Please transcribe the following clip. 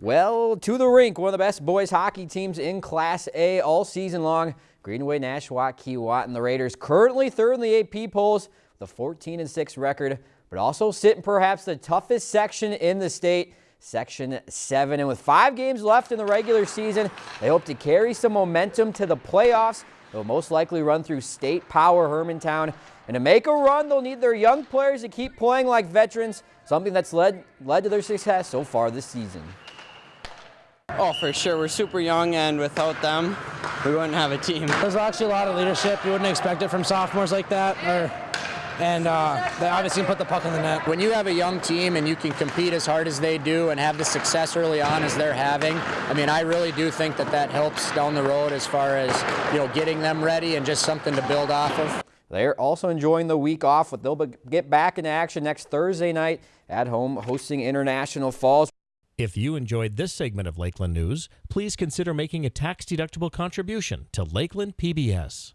Well, to the rink, one of the best boys hockey teams in Class A all season long. Greenway, Nashwauk, Keewatin, and the Raiders currently third in the AP polls with a 14 and 6 record, but also sit in perhaps the toughest section in the state, Section 7. And with five games left in the regular season, they hope to carry some momentum to the playoffs. They'll most likely run through state power Hermantown. And to make a run, they'll need their young players to keep playing like veterans, something that's led, led to their success so far this season. Oh, for sure. We're super young, and without them, we wouldn't have a team. There's actually a lot of leadership. You wouldn't expect it from sophomores like that. Or, and uh, they obviously put the puck in the net. When you have a young team and you can compete as hard as they do and have the success early on as they're having, I mean, I really do think that that helps down the road as far as, you know, getting them ready and just something to build off of. They're also enjoying the week off, but they'll get back into action next Thursday night at home hosting International Falls. If you enjoyed this segment of Lakeland News, please consider making a tax-deductible contribution to Lakeland PBS.